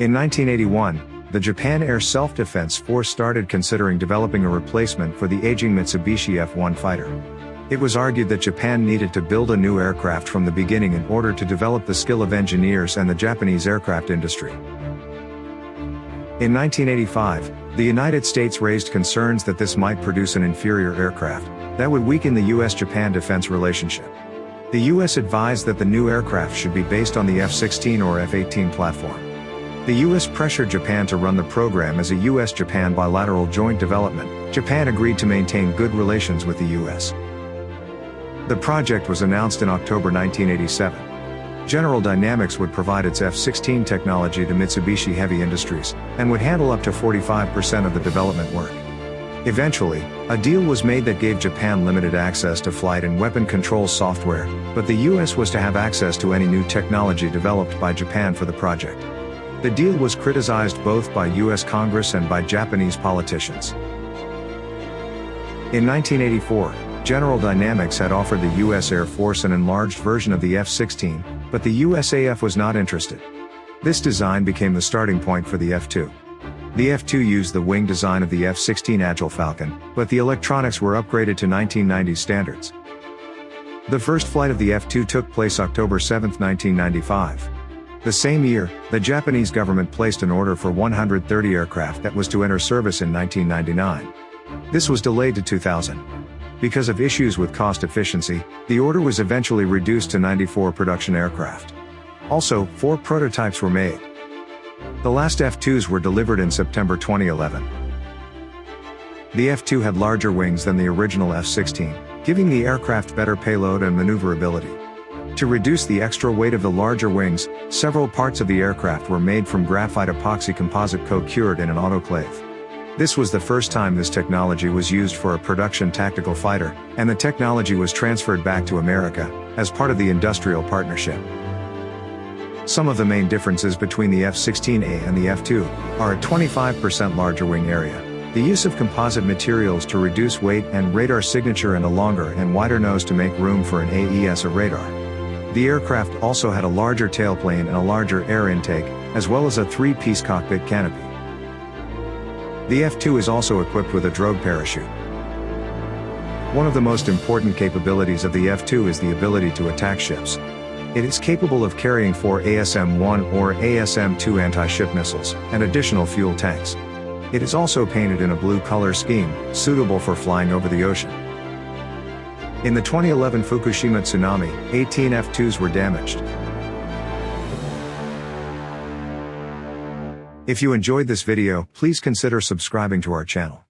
In 1981, the Japan Air Self-Defense Force started considering developing a replacement for the aging Mitsubishi F-1 fighter. It was argued that Japan needed to build a new aircraft from the beginning in order to develop the skill of engineers and the Japanese aircraft industry. In 1985, the United States raised concerns that this might produce an inferior aircraft, that would weaken the US-Japan defense relationship. The US advised that the new aircraft should be based on the F-16 or F-18 platform. The US pressured Japan to run the program as a US-Japan bilateral joint development. Japan agreed to maintain good relations with the US. The project was announced in October 1987. General Dynamics would provide its F-16 technology to Mitsubishi Heavy Industries, and would handle up to 45% of the development work. Eventually, a deal was made that gave Japan limited access to flight and weapon control software, but the US was to have access to any new technology developed by Japan for the project. The deal was criticized both by US Congress and by Japanese politicians. In 1984, General Dynamics had offered the US Air Force an enlarged version of the F-16, but the USAF was not interested. This design became the starting point for the F-2. The F-2 used the wing design of the F-16 Agile Falcon, but the electronics were upgraded to 1990s standards. The first flight of the F-2 took place October 7, 1995. The same year, the Japanese government placed an order for 130 aircraft that was to enter service in 1999. This was delayed to 2000. Because of issues with cost efficiency, the order was eventually reduced to 94 production aircraft. Also, four prototypes were made. The last F-2s were delivered in September 2011. The F-2 had larger wings than the original F-16, giving the aircraft better payload and maneuverability. To reduce the extra weight of the larger wings, several parts of the aircraft were made from graphite epoxy composite co-cured in an autoclave. This was the first time this technology was used for a production tactical fighter, and the technology was transferred back to America, as part of the industrial partnership. Some of the main differences between the F-16A and the F-2 are a 25% larger wing area, the use of composite materials to reduce weight and radar signature and a longer and wider nose to make room for an AESA radar. The aircraft also had a larger tailplane and a larger air intake, as well as a three-piece cockpit canopy. The F-2 is also equipped with a drogue parachute. One of the most important capabilities of the F-2 is the ability to attack ships. It is capable of carrying four ASM-1 or ASM-2 anti-ship missiles, and additional fuel tanks. It is also painted in a blue color scheme, suitable for flying over the ocean. In the 2011 Fukushima tsunami, 18 F-2s were damaged. If you enjoyed this video, please consider subscribing to our channel.